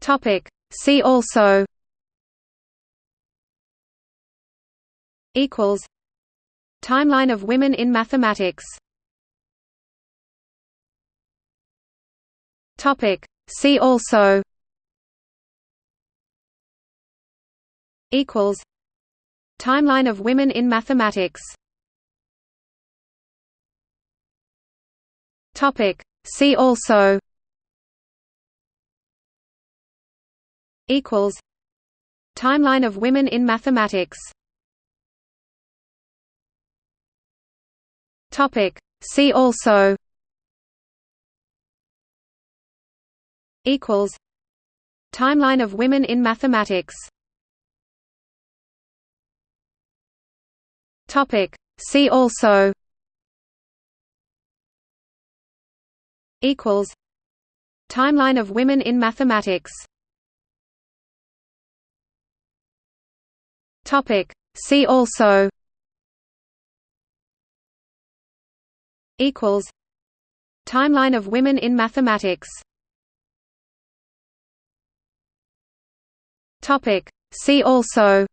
Topic. See also Equals Timeline of women in mathematics Topic. See also Equals Timeline of women in mathematics Topic. See also Equals Timeline of women in mathematics Topic. See also Equals Timeline of women in mathematics Topic. See also Equals Timeline of women in mathematics Topic. See also Equals Timeline of women in mathematics Topic. See also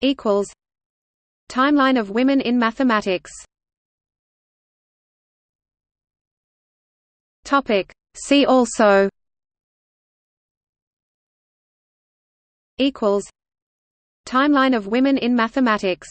Equals Timeline of women in mathematics Topic. See also Equals Timeline of women in mathematics